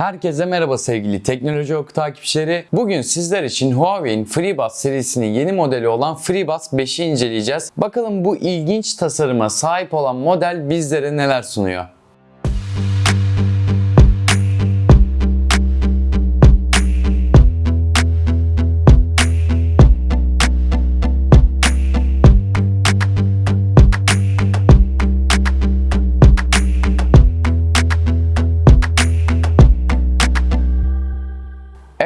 Herkese merhaba sevgili teknoloji oku takipçileri. Bugün sizler için Huawei'in FreeBuds serisinin yeni modeli olan FreeBuds 5'i inceleyeceğiz. Bakalım bu ilginç tasarıma sahip olan model bizlere neler sunuyor.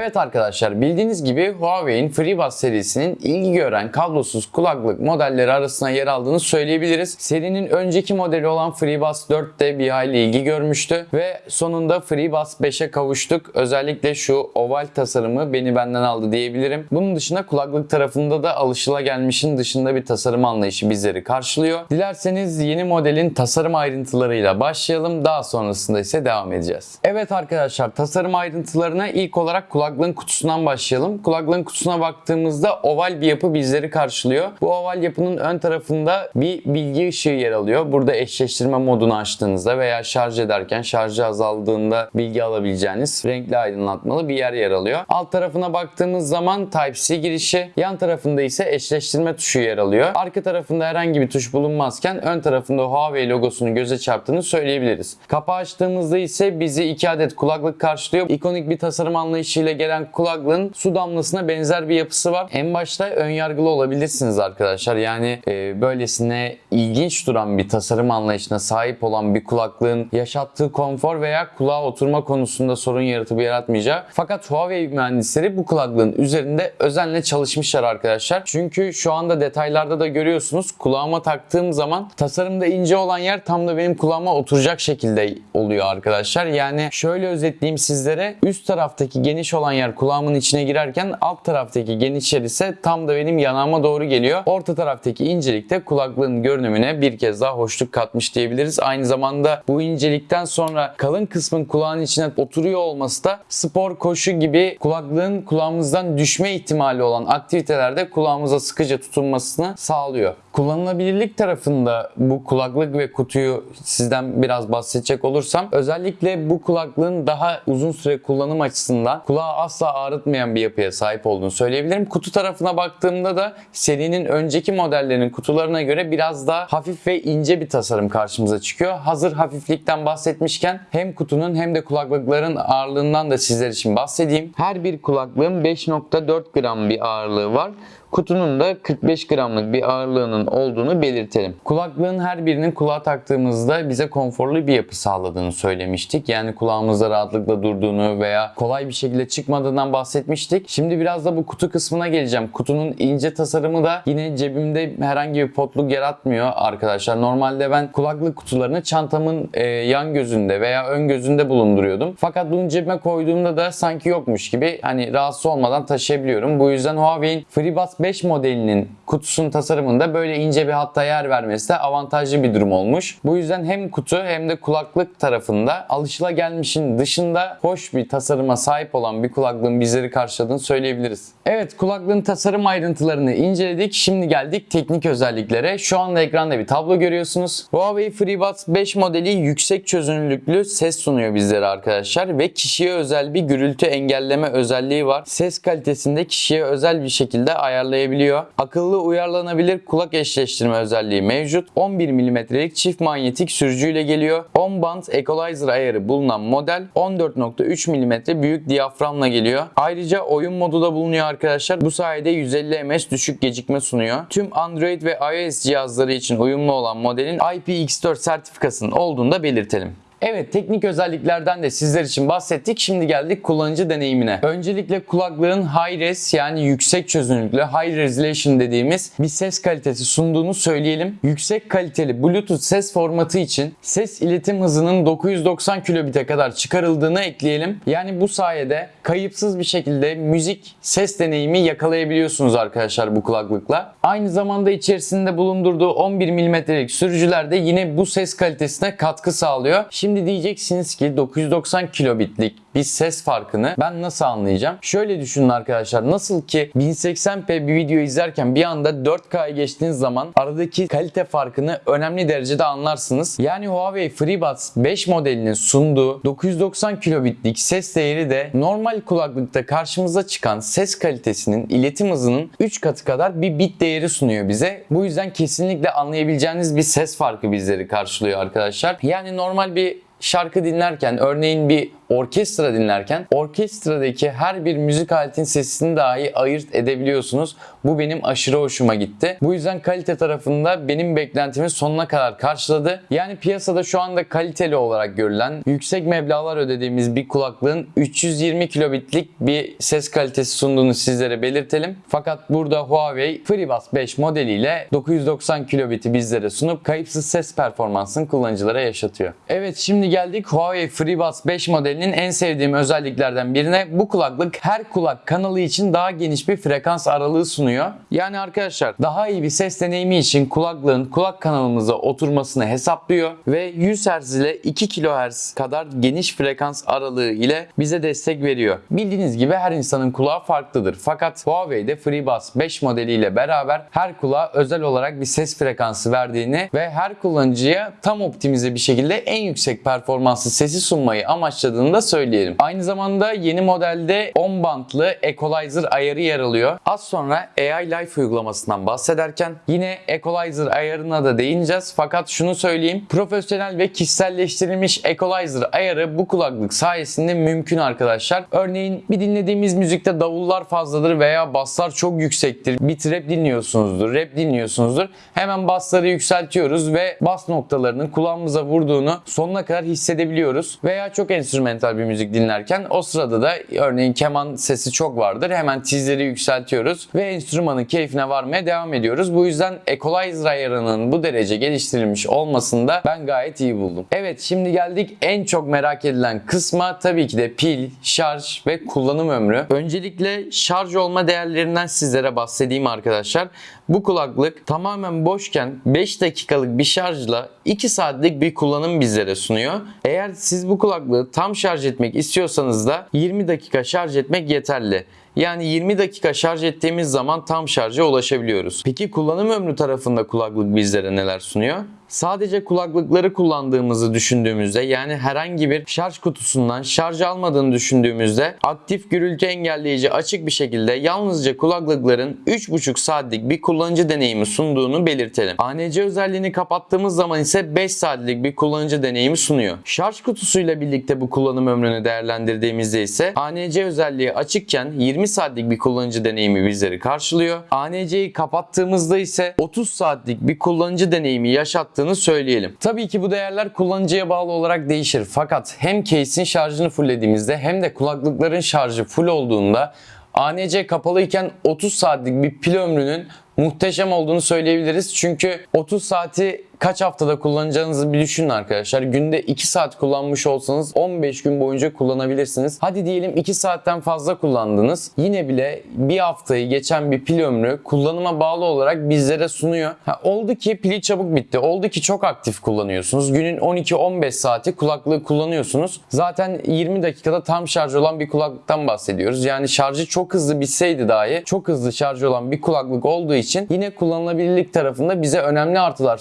Evet arkadaşlar bildiğiniz gibi Huawei'in FreeBuds serisinin ilgi gören kablosuz kulaklık modelleri arasına yer aldığını söyleyebiliriz. Serinin önceki modeli olan FreeBuds 4 de bir hayli ilgi görmüştü ve sonunda FreeBuds 5'e kavuştuk. Özellikle şu oval tasarımı beni benden aldı diyebilirim. Bunun dışında kulaklık tarafında da alışılagelmişin dışında bir tasarım anlayışı bizleri karşılıyor. Dilerseniz yeni modelin tasarım ayrıntılarıyla başlayalım. Daha sonrasında ise devam edeceğiz. Evet arkadaşlar tasarım ayrıntılarına ilk olarak kulaklığın kutusundan başlayalım. Kulaklığın kutusuna baktığımızda oval bir yapı bizleri karşılıyor. Bu oval yapının ön tarafında bir bilgi ışığı yer alıyor. Burada eşleştirme modunu açtığınızda veya şarj ederken şarjı azaldığında bilgi alabileceğiniz renkli aydınlatmalı bir yer yer alıyor. Alt tarafına baktığımız zaman Type-C girişi, yan tarafında ise eşleştirme tuşu yer alıyor. Arka tarafında herhangi bir tuş bulunmazken ön tarafında Huawei logosunu göze çarptığını söyleyebiliriz. Kapağı açtığımızda ise bizi iki adet kulaklık karşılıyor. İkonik bir tasarım anlayışıyla gelen kulaklığın su damlasına benzer bir yapısı var. En başta ön yargılı olabilirsiniz arkadaşlar. Yani e, böylesine ilginç duran bir tasarım anlayışına sahip olan bir kulaklığın yaşattığı konfor veya kulağa oturma konusunda sorun yaratıp yaratmayacağı. Fakat Huawei mühendisleri bu kulaklığın üzerinde özenle çalışmışlar arkadaşlar. Çünkü şu anda detaylarda da görüyorsunuz kulağıma taktığım zaman tasarımda ince olan yer tam da benim kulağıma oturacak şekilde oluyor arkadaşlar. Yani şöyle özetleyeyim sizlere. Üst taraftaki geniş olan yer kulağımın içine girerken alt taraftaki geniş yer ise tam da benim yanağıma doğru geliyor. Orta taraftaki incelik de kulaklığın görünümüne bir kez daha hoşluk katmış diyebiliriz. Aynı zamanda bu incelikten sonra kalın kısmın kulağın içine oturuyor olması da spor, koşu gibi kulaklığın kulağımızdan düşme ihtimali olan aktivitelerde kulağımıza sıkıca tutunmasını sağlıyor. Kullanılabilirlik tarafında bu kulaklık ve kutuyu sizden biraz bahsedecek olursam özellikle bu kulaklığın daha uzun süre kullanım açısından kulağı asla ağrıtmayan bir yapıya sahip olduğunu söyleyebilirim. Kutu tarafına baktığımda da serinin önceki modellerinin kutularına göre biraz daha hafif ve ince bir tasarım karşımıza çıkıyor. Hazır hafiflikten bahsetmişken hem kutunun hem de kulaklıkların ağırlığından da sizler için bahsedeyim. Her bir kulaklığın 5.4 gram bir ağırlığı var. Kutunun da 45 gramlık bir ağırlığının olduğunu belirtelim. Kulaklığın her birinin kulağa taktığımızda bize konforlu bir yapı sağladığını söylemiştik. Yani kulağımızda rahatlıkla durduğunu veya kolay bir şekilde çıkmadığından bahsetmiştik. Şimdi biraz da bu kutu kısmına geleceğim. Kutunun ince tasarımı da yine cebimde herhangi bir potluk yaratmıyor arkadaşlar. Normalde ben kulaklık kutularını çantamın e, yan gözünde veya ön gözünde bulunduruyordum. Fakat bunu cebime koyduğumda da sanki yokmuş gibi hani rahatsız olmadan taşıyabiliyorum. Bu yüzden Huawei'in FreeBuds 5 modelinin kutusunun tasarımında böyle ince bir hatta yer vermesi de avantajlı bir durum olmuş. Bu yüzden hem kutu hem de kulaklık tarafında alışılagelmişin dışında hoş bir tasarıma sahip olan bir kulaklığın bizleri karşıladığını söyleyebiliriz. Evet kulaklığın tasarım ayrıntılarını inceledik. Şimdi geldik teknik özelliklere. Şu anda ekranda bir tablo görüyorsunuz. Huawei FreeBuds 5 modeli yüksek çözünürlüklü ses sunuyor bizlere arkadaşlar ve kişiye özel bir gürültü engelleme özelliği var. Ses kalitesinde kişiye özel bir şekilde ayarlayabiliyor. Akıllı uyarlanabilir kulak eşleştirme özelliği mevcut. 11 mm'lik çift manyetik sürücüyle geliyor. 10 band equalizer ayarı bulunan model 14.3 mm büyük diyaframla geliyor. Ayrıca oyun modu da bulunuyor arkadaşlar. Bu sayede 150 ms düşük gecikme sunuyor. Tüm Android ve iOS cihazları için uyumlu olan modelin IPX4 sertifikasının olduğunu da belirtelim. Evet teknik özelliklerden de sizler için bahsettik. Şimdi geldik kullanıcı deneyimine. Öncelikle kulaklığın high res yani yüksek çözünürlüklü high resolution dediğimiz bir ses kalitesi sunduğunu söyleyelim. Yüksek kaliteli Bluetooth ses formatı için ses iletim hızının 990 kilobit'e kadar çıkarıldığını ekleyelim. Yani bu sayede kayıpsız bir şekilde müzik ses deneyimi yakalayabiliyorsunuz arkadaşlar bu kulaklıkla. Aynı zamanda içerisinde bulundurduğu 11 mm'lik sürücüler de yine bu ses kalitesine katkı sağlıyor. Şimdi Şimdi diyeceksiniz ki 990 kilobitlik bir ses farkını ben nasıl anlayacağım? Şöyle düşünün arkadaşlar. Nasıl ki 1080p bir video izlerken bir anda 4K'ya geçtiğiniz zaman aradaki kalite farkını önemli derecede anlarsınız. Yani Huawei FreeBuds 5 modelinin sunduğu 990 kilobitlik ses değeri de normal kulaklıkta karşımıza çıkan ses kalitesinin iletim hızının 3 katı kadar bir bit değeri sunuyor bize. Bu yüzden kesinlikle anlayabileceğiniz bir ses farkı bizleri karşılıyor arkadaşlar. Yani normal bir şarkı dinlerken örneğin bir orkestra dinlerken orkestradaki her bir müzik aletin sesini dahi ayırt edebiliyorsunuz. Bu benim aşırı hoşuma gitti. Bu yüzden kalite tarafında benim beklentimi sonuna kadar karşıladı. Yani piyasada şu anda kaliteli olarak görülen yüksek meblağlar ödediğimiz bir kulaklığın 320 kilobitlik bir ses kalitesi sunduğunu sizlere belirtelim. Fakat burada Huawei FreeBuds 5 modeliyle 990 kilobiti bizlere sunup kayıpsız ses performansını kullanıcılara yaşatıyor. Evet şimdi geldik Huawei FreeBuds 5 modelinin en sevdiğim özelliklerden birine. Bu kulaklık her kulak kanalı için daha geniş bir frekans aralığı sunuyor. Yani arkadaşlar daha iyi bir ses deneyimi için kulaklığın kulak kanalımıza oturmasını hesaplıyor ve 100 Hz ile 2 kHz kadar geniş frekans aralığı ile bize destek veriyor. Bildiğiniz gibi her insanın kulağı farklıdır. Fakat Huawei'de FreeBuds 5 modeliyle beraber her kulağa özel olarak bir ses frekansı verdiğini ve her kullanıcıya tam optimize bir şekilde en yüksek performanslı sesi sunmayı amaçladığını da söyleyelim. Aynı zamanda yeni modelde 10 bantlı equalizer ayarı yer alıyor. Az sonra AI Life uygulamasından bahsederken yine equalizer ayarına da değineceğiz. Fakat şunu söyleyeyim. Profesyonel ve kişiselleştirilmiş equalizer ayarı bu kulaklık sayesinde mümkün arkadaşlar. Örneğin bir dinlediğimiz müzikte davullar fazladır veya basslar çok yüksektir. Bir trap dinliyorsunuzdur, rap dinliyorsunuzdur. Hemen bassları yükseltiyoruz ve bas noktalarının kulağımıza vurduğunu sonuna kadar hissedebiliyoruz. Veya çok enstrümantal bir müzik dinlerken o sırada da örneğin keman sesi çok vardır. Hemen tizleri yükseltiyoruz ve enstrümanın keyfine varmaya devam ediyoruz. Bu yüzden equalizer ayarının bu derece geliştirilmiş olmasını da ben gayet iyi buldum. Evet şimdi geldik en çok merak edilen kısma tabii ki de pil, şarj ve kullanım ömrü. Öncelikle şarj olma değerlerinden sizlere bahsedeyim arkadaşlar. Bu kulaklık tamamen boşken 5 dakikalık bir şarjla 2 saatlik bir kullanım bizlere sunuyor. Eğer siz bu kulaklığı tam şarj etmek istiyorsanız da 20 dakika şarj etmek yeterli. Yani 20 dakika şarj ettiğimiz zaman tam şarja ulaşabiliyoruz. Peki kullanım ömrü tarafında kulaklık bizlere neler sunuyor? Sadece kulaklıkları kullandığımızı düşündüğümüzde yani herhangi bir şarj kutusundan şarj almadığını düşündüğümüzde aktif gürültü engelleyici açık bir şekilde yalnızca kulaklıkların 3,5 saatlik bir kullanıcı deneyimi sunduğunu belirtelim. ANC özelliğini kapattığımız zaman ise 5 saatlik bir kullanıcı deneyimi sunuyor. Şarj kutusuyla birlikte bu kullanım ömrünü değerlendirdiğimizde ise ANC özelliği açıkken 20 saatlik bir kullanıcı deneyimi bizleri karşılıyor. ANC'yi kapattığımızda ise 30 saatlik bir kullanıcı deneyimi yaşattığını söyleyelim. Tabii ki bu değerler kullanıcıya bağlı olarak değişir. Fakat hem case'in şarjını fulllediğimizde hem de kulaklıkların şarjı full olduğunda ANC kapalıyken 30 saatlik bir pil ömrünün muhteşem olduğunu söyleyebiliriz. Çünkü 30 saati kaç haftada kullanacağınızı bir düşünün arkadaşlar. Günde 2 saat kullanmış olsanız 15 gün boyunca kullanabilirsiniz. Hadi diyelim 2 saatten fazla kullandınız. Yine bile bir haftayı geçen bir pil ömrü kullanıma bağlı olarak bizlere sunuyor. Ha, oldu ki pili çabuk bitti. Oldu ki çok aktif kullanıyorsunuz. Günün 12-15 saati kulaklığı kullanıyorsunuz. Zaten 20 dakikada tam şarj olan bir kulaklıktan bahsediyoruz. Yani şarjı çok hızlı bitseydi dahi çok hızlı şarj olan bir kulaklık olduğu için yine kullanılabilirlik tarafında bize önemli artılar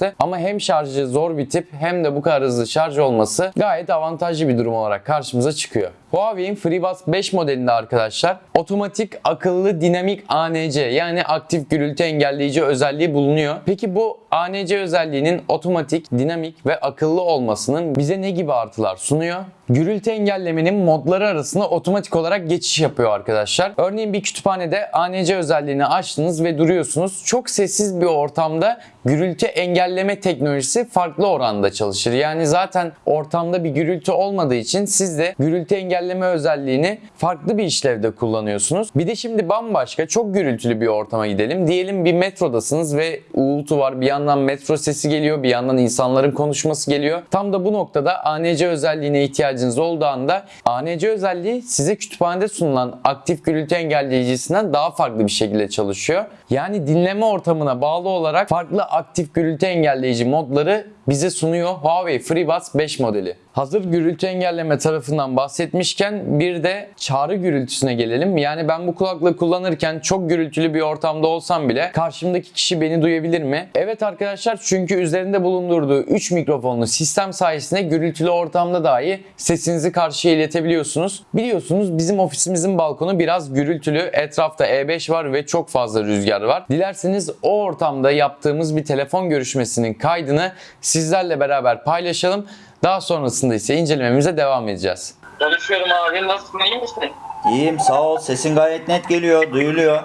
sunacaktı. Ama hem şarjı zor bitip hem de bu kadar hızlı şarj olması gayet avantajlı bir durum olarak karşımıza çıkıyor. Huawei'in FreeBuds 5 modelinde arkadaşlar otomatik akıllı dinamik ANC yani aktif gürültü engelleyici özelliği bulunuyor. Peki bu ANC özelliğinin otomatik, dinamik ve akıllı olmasının bize ne gibi artılar sunuyor? Gürültü engellemenin modları arasında otomatik olarak geçiş yapıyor arkadaşlar. Örneğin bir kütüphanede ANC özelliğini açtınız ve duruyorsunuz. Çok sessiz bir ortamda gürültü engelleme teknolojisi farklı oranda çalışır. Yani zaten ortamda bir gürültü olmadığı için siz de gürültü engelleme özelliğini farklı bir işlevde kullanıyorsunuz. Bir de şimdi bambaşka çok gürültülü bir ortama gidelim. Diyelim bir metrodasınız ve uğultu var. Bir yandan metro sesi geliyor, bir yandan insanların konuşması geliyor. Tam da bu noktada ANC özelliğine ihtiyacınız olduğu anda ANC özelliği size kütüphanede sunulan aktif gürültü engelleyicisinden daha farklı bir şekilde çalışıyor. Yani dinleme ortamına bağlı olarak farklı aktif gürültü engelleyici modları bize sunuyor Huawei FreeBuds 5 modeli. Hazır gürültü engelleme tarafından bahsetmişken bir de çağrı gürültüsüne gelelim. Yani ben bu kulaklığı kullanırken çok gürültülü bir ortamda olsam bile karşımdaki kişi beni duyabilir mi? Evet arkadaşlar çünkü üzerinde bulundurduğu 3 mikrofonlu sistem sayesinde gürültülü ortamda dahi sesinizi karşıya iletebiliyorsunuz. Biliyorsunuz bizim ofisimizin balkonu biraz gürültülü. Etrafta E5 var ve çok fazla rüzgar var. Dilerseniz o ortamda yaptığımız bir telefon görüşmesinin kaydını sizlerle beraber paylaşalım. Daha sonrasında ise incelememize devam edeceğiz. Konuşuyorum abi. Nasılsın? iyi misin? İyiyim sağ ol. Sesin gayet net geliyor, duyuluyor.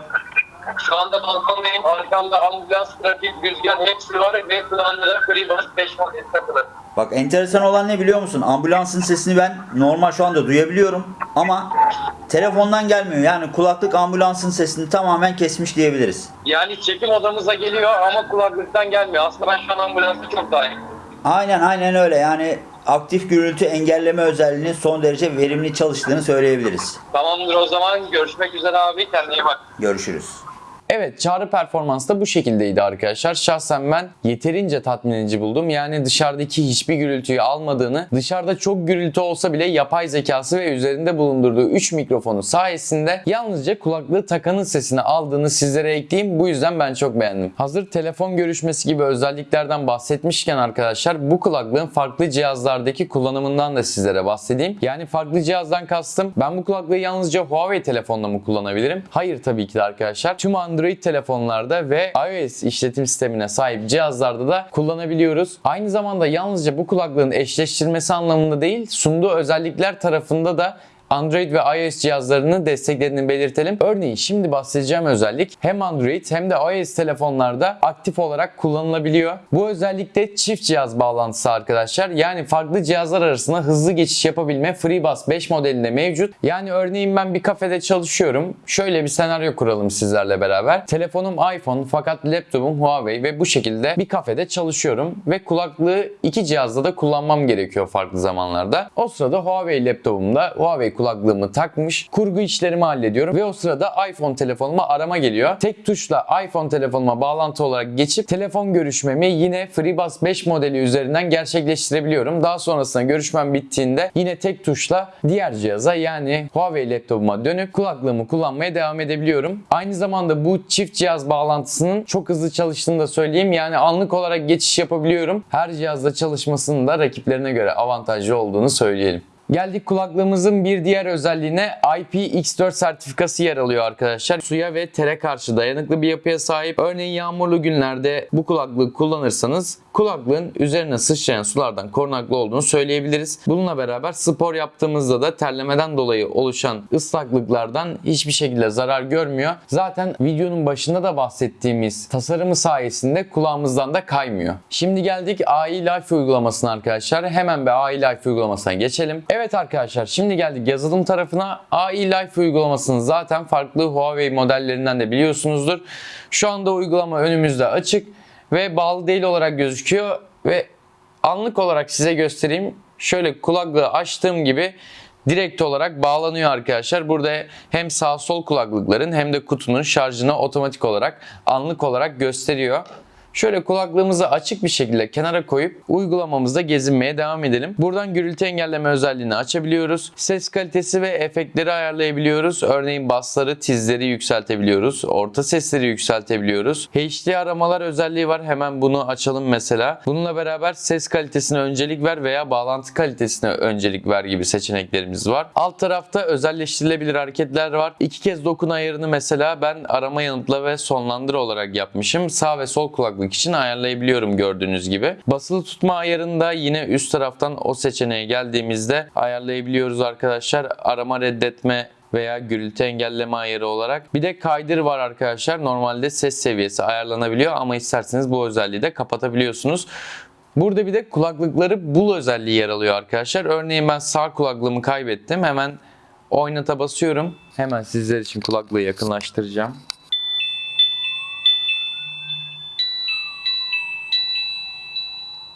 Şu anda balkondayım. Arkamda ambulans, trafik, rüzgar hepsi var ve kulağında da FreeBuds 5 model takılı. Bak enteresan olan ne biliyor musun? Ambulansın sesini ben normal şu anda duyabiliyorum ama telefondan gelmiyor. Yani kulaklık ambulansın sesini tamamen kesmiş diyebiliriz. Yani çekim odamıza geliyor ama kulaklıktan gelmiyor. Aslında ben şu an ambulansta çok daha iyi. Aynen aynen öyle. Yani aktif gürültü engelleme özelliğinin son derece verimli çalıştığını söyleyebiliriz. Tamamdır o zaman. Görüşmek üzere abi. Kendine iyi bak. Görüşürüz. Evet çağrı performansı da bu şekildeydi arkadaşlar. Şahsen ben yeterince tatmin edici buldum. Yani dışarıdaki hiçbir gürültüyü almadığını, dışarıda çok gürültü olsa bile yapay zekası ve üzerinde bulundurduğu 3 mikrofonu sayesinde yalnızca kulaklığı takanın sesini aldığını sizlere ekleyeyim. Bu yüzden ben çok beğendim. Hazır telefon görüşmesi gibi özelliklerden bahsetmişken arkadaşlar bu kulaklığın farklı cihazlardaki kullanımından da sizlere bahsedeyim. Yani farklı cihazdan kastım ben bu kulaklığı yalnızca Huawei telefonla mı kullanabilirim? Hayır tabii ki de arkadaşlar. Tüm Android telefonlarda ve iOS işletim sistemine sahip cihazlarda da kullanabiliyoruz. Aynı zamanda yalnızca bu kulaklığın eşleştirmesi anlamında değil, sunduğu özellikler tarafında da Android ve iOS cihazlarını desteklediğini belirtelim. Örneğin şimdi bahsedeceğim özellik hem Android hem de iOS telefonlarda aktif olarak kullanılabiliyor. Bu özellik de çift cihaz bağlantısı arkadaşlar. Yani farklı cihazlar arasında hızlı geçiş yapabilme FreeBuds 5 modelinde mevcut. Yani örneğin ben bir kafede çalışıyorum. Şöyle bir senaryo kuralım sizlerle beraber. Telefonum iPhone fakat laptopum Huawei ve bu şekilde bir kafede çalışıyorum ve kulaklığı iki cihazda da kullanmam gerekiyor farklı zamanlarda. O sırada Huawei laptopumda Huawei kulaklığımı takmış. Kurgu işlerimi hallediyorum ve o sırada iPhone telefonuma arama geliyor. Tek tuşla iPhone telefonuma bağlantı olarak geçip telefon görüşmemi yine FreeBuds 5 modeli üzerinden gerçekleştirebiliyorum. Daha sonrasında görüşmem bittiğinde yine tek tuşla diğer cihaza yani Huawei laptopuma dönüp kulaklığımı kullanmaya devam edebiliyorum. Aynı zamanda bu çift cihaz bağlantısının çok hızlı çalıştığını da söyleyeyim. Yani anlık olarak geçiş yapabiliyorum. Her cihazda çalışmasının da rakiplerine göre avantajlı olduğunu söyleyelim. Geldik kulaklığımızın bir diğer özelliğine IPX4 sertifikası yer alıyor arkadaşlar. Suya ve tere karşı dayanıklı bir yapıya sahip. Örneğin yağmurlu günlerde bu kulaklığı kullanırsanız kulaklığın üzerine sıçrayan sulardan korunaklı olduğunu söyleyebiliriz. Bununla beraber spor yaptığımızda da terlemeden dolayı oluşan ıslaklıklardan hiçbir şekilde zarar görmüyor. Zaten videonun başında da bahsettiğimiz tasarımı sayesinde kulağımızdan da kaymıyor. Şimdi geldik AI Life uygulamasına arkadaşlar. Hemen bir AI Life uygulamasına geçelim. Evet arkadaşlar şimdi geldik yazılım tarafına. AI Life uygulamasını zaten farklı Huawei modellerinden de biliyorsunuzdur. Şu anda uygulama önümüzde açık ve bağlı değil olarak gözüküyor ve anlık olarak size göstereyim. Şöyle kulaklığı açtığım gibi direkt olarak bağlanıyor arkadaşlar. Burada hem sağ sol kulaklıkların hem de kutunun şarjını otomatik olarak anlık olarak gösteriyor. Şöyle kulaklığımızı açık bir şekilde kenara koyup uygulamamızda gezinmeye devam edelim. Buradan gürültü engelleme özelliğini açabiliyoruz. Ses kalitesi ve efektleri ayarlayabiliyoruz. Örneğin bassları, tizleri yükseltebiliyoruz. Orta sesleri yükseltebiliyoruz. HD aramalar özelliği var. Hemen bunu açalım mesela. Bununla beraber ses kalitesine öncelik ver veya bağlantı kalitesine öncelik ver gibi seçeneklerimiz var. Alt tarafta özelleştirilebilir hareketler var. İki kez dokun ayarını mesela ben arama yanıtla ve sonlandır olarak yapmışım. Sağ ve sol kulaklık için ayarlayabiliyorum gördüğünüz gibi. Basılı tutma ayarını da yine üst taraftan o seçeneğe geldiğimizde ayarlayabiliyoruz arkadaşlar. Arama reddetme veya gürültü engelleme ayarı olarak. Bir de kaydır var arkadaşlar. Normalde ses seviyesi ayarlanabiliyor ama isterseniz bu özelliği de kapatabiliyorsunuz. Burada bir de kulaklıkları bul özelliği yer alıyor arkadaşlar. Örneğin ben sağ kulaklığımı kaybettim. Hemen oynata basıyorum. Hemen sizler için kulaklığı yakınlaştıracağım.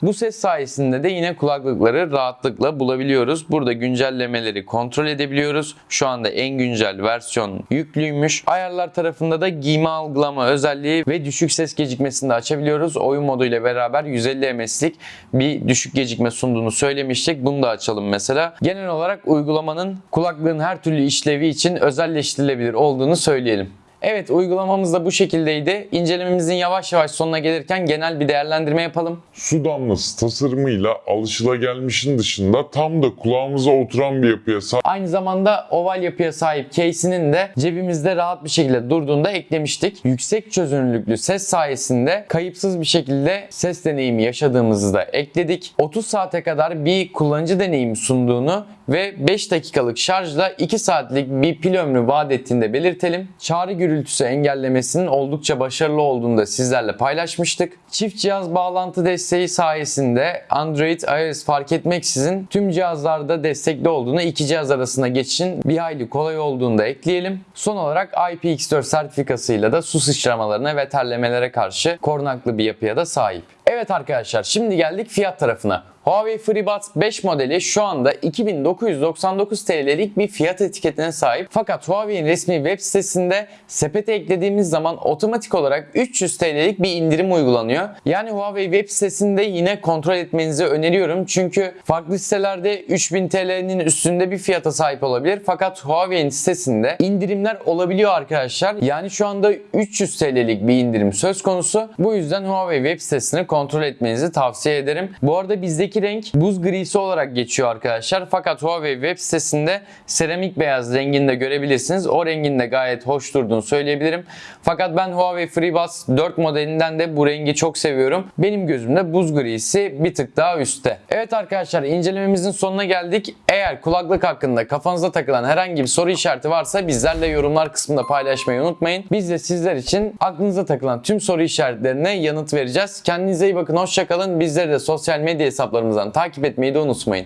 Bu ses sayesinde de yine kulaklıkları rahatlıkla bulabiliyoruz. Burada güncellemeleri kontrol edebiliyoruz. Şu anda en güncel versiyon yüklüymüş. Ayarlar tarafında da giyme algılama özelliği ve düşük ses gecikmesini de açabiliyoruz. Oyun modu ile beraber 150 ms'lik bir düşük gecikme sunduğunu söylemiştik. Bunu da açalım mesela. Genel olarak uygulamanın kulaklığın her türlü işlevi için özelleştirilebilir olduğunu söyleyelim. Evet uygulamamız da bu şekildeydi. İncelememizin yavaş yavaş sonuna gelirken genel bir değerlendirme yapalım. Su damlası tasarımıyla alışılagelmişin dışında tam da kulağımıza oturan bir yapıya sahip Aynı zamanda oval yapıya sahip case'inin de cebimizde rahat bir şekilde durduğunda eklemiştik. Yüksek çözünürlüklü ses sayesinde kayıpsız bir şekilde ses deneyimi yaşadığımızı da ekledik. 30 saate kadar bir kullanıcı deneyimi sunduğunu ve 5 dakikalık şarjla 2 saatlik bir pil ömrü vaat ettiğini de belirtelim. Çağrı gürültüsü engellemesinin oldukça başarılı olduğunu da sizlerle paylaşmıştık. Çift cihaz bağlantı desteği sayesinde Android, iOS fark etmeksizin tüm cihazlarda destekli olduğunu, iki cihaz arasında geçişin bir hayli kolay olduğunu da ekleyelim. Son olarak IPX4 sertifikasıyla da su sıçramalarına ve terlemelere karşı korunaklı bir yapıya da sahip. Evet arkadaşlar şimdi geldik fiyat tarafına. Huawei FreeBuds 5 modeli şu anda 2999 TL'lik bir fiyat etiketine sahip. Fakat Huawei'in resmi web sitesinde sepete eklediğimiz zaman otomatik olarak 300 TL'lik bir indirim uygulanıyor. Yani Huawei web sitesinde yine kontrol etmenizi öneriyorum. Çünkü farklı sitelerde 3000 TL'nin üstünde bir fiyata sahip olabilir. Fakat Huawei'in sitesinde indirimler olabiliyor arkadaşlar. Yani şu anda 300 TL'lik bir indirim söz konusu. Bu yüzden Huawei web sitesini kontrol etmenizi tavsiye ederim. Bu arada bizdeki renk buz grisi olarak geçiyor arkadaşlar. Fakat Huawei web sitesinde seramik beyaz renginde görebilirsiniz. O rengin de gayet hoş durduğunu söyleyebilirim. Fakat ben Huawei FreeBuds 4 modelinden de bu rengi çok seviyorum. Benim gözümde buz grisi bir tık daha üstte. Evet arkadaşlar incelememizin sonuna geldik. Eğer kulaklık hakkında kafanıza takılan herhangi bir soru işareti varsa bizlerle yorumlar kısmında paylaşmayı unutmayın. Biz de sizler için aklınıza takılan tüm soru işaretlerine yanıt vereceğiz. Kendinize iyi bakın, hoşçakalın. Bizleri de sosyal medya hesaplarımızdan takip etmeyi de unutmayın.